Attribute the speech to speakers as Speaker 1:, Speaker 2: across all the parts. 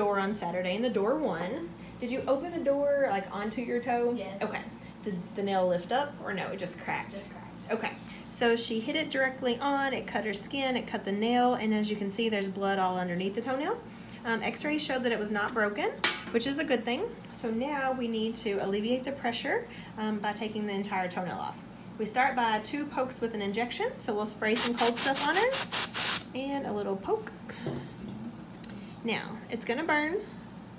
Speaker 1: door on Saturday and the door won. Did you open the door like onto your toe?
Speaker 2: Yes.
Speaker 1: Okay. Did the nail lift up or no? It just cracked.
Speaker 2: Just cracked.
Speaker 1: Okay. So she hit it directly on. It cut her skin. It cut the nail, and as you can see, there's blood all underneath the toenail. Um, X-rays showed that it was not broken, which is a good thing. So now we need to alleviate the pressure um, by taking the entire toenail off. We start by two pokes with an injection. So we'll spray some cold stuff on her and a little poke. Now, it's gonna burn,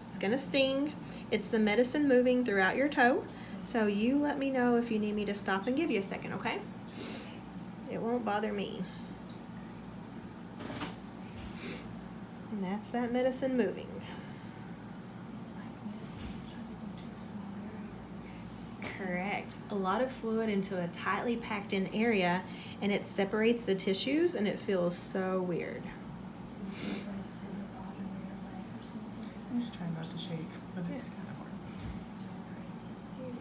Speaker 1: it's gonna sting. It's the medicine moving throughout your toe. So you let me know if you need me to stop and give you a second, okay? It won't bother me. And that's that medicine moving. Correct. A lot of fluid into a tightly packed in area and it separates the tissues and it feels so weird.
Speaker 2: It's usually when it's in the bottom of your leg or something.
Speaker 3: I'm just trying not to shake, but it's
Speaker 1: Yeah.
Speaker 3: kind of hard.
Speaker 2: Weird.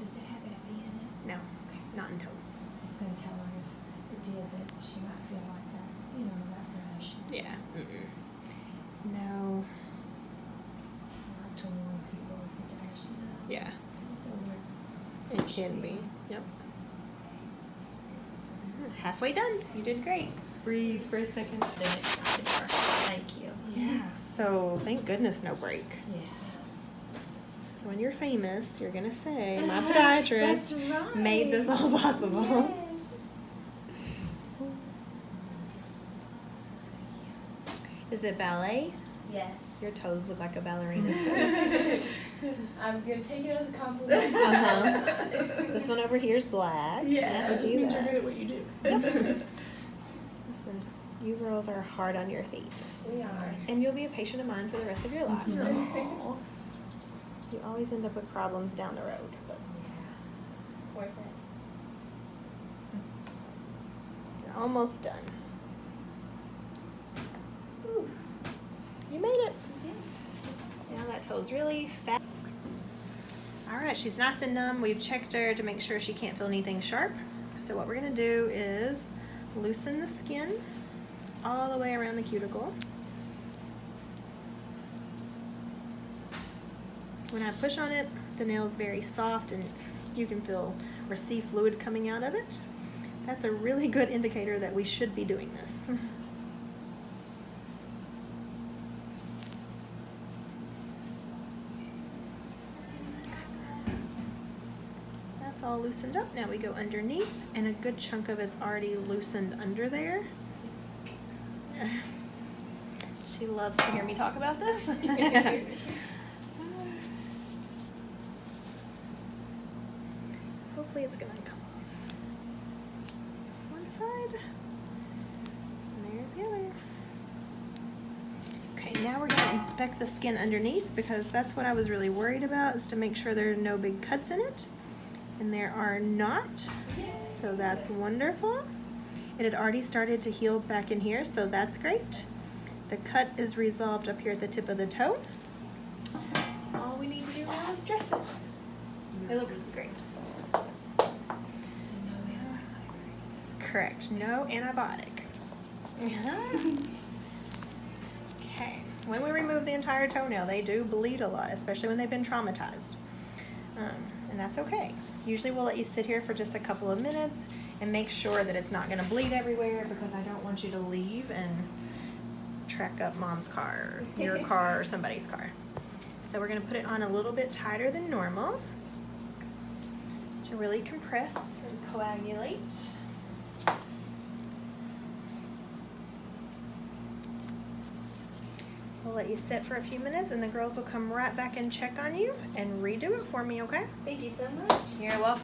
Speaker 2: Does it have epi in it?
Speaker 1: No,
Speaker 2: Okay.
Speaker 1: not in toes.
Speaker 2: I was gonna tell her if it did that she might feel like that, you know, that rush.
Speaker 1: Yeah. Mm-mm. No.
Speaker 2: I like to warn people if it does, you know.
Speaker 1: Yeah.
Speaker 2: It's a weird.
Speaker 1: It can be. Yep. Halfway done. You did great. Breathe for a second. Then it's the door.
Speaker 2: Thank you.
Speaker 1: Yeah. So thank goodness no break.
Speaker 2: Yeah.
Speaker 1: So when you're famous, you're gonna say my podiatrist
Speaker 2: right.
Speaker 1: made this all possible. Is it ballet?
Speaker 2: Yes.
Speaker 1: Your toes look like a ballerina's toes.
Speaker 2: I'm gonna take it as a compliment.
Speaker 1: Uh-huh. this one over here is black.
Speaker 2: Yes.
Speaker 1: Look
Speaker 3: That just means you're good at what you do.
Speaker 1: Listen, you girls are hard on your feet.
Speaker 2: We are.
Speaker 1: And you'll be a patient of mine for the rest of your lives.
Speaker 2: Mhm.
Speaker 1: You always end up with problems down the road. But
Speaker 2: Yeah. Where's that?
Speaker 1: you're almost done.
Speaker 2: Ooh.
Speaker 1: You made it.
Speaker 2: Yeah.
Speaker 1: Now that toe's really fat. All right, she's nice and numb. We've checked her to make sure she can't feel anything sharp. So what we're gonna do is loosen the skin all the way around the cuticle. When I push on it, the nail is very soft and you can feel or see fluid coming out of it. That's a really good indicator that we should be doing this. Mm-hmm. That's all loosened up. Now we go underneath, and a good chunk of it's already loosened under there. she loves to hear me talk about this. Hopefully it's gonna come off. There's one side, and there's the other. Okay, now we're gonna inspect the skin underneath because that's what I was really worried about is to make sure there are no big cuts in it. And there are not, so that's wonderful. It had already started to heal back in here, so that's great. The cut is resolved up here at the tip of the toe. All we need to do now is dress it. It looks great. Correct, no antibiotic. Okay, when we remove the entire toenail, they do bleed a lot, especially when they've been traumatized. Um, and that's okay. Usually we'll let you sit here for just a couple of minutes and make sure that it's not gonna bleed everywhere because I don't want you to leave and track up mom's car, or your car, or somebody's car. So we're gonna put it on a little bit tighter than normal to really compress and coagulate. We'll let you sit for a few minutes and the girls will come right back and check on you and redo it for me, okay?
Speaker 2: Thank you so much.
Speaker 1: You're welcome.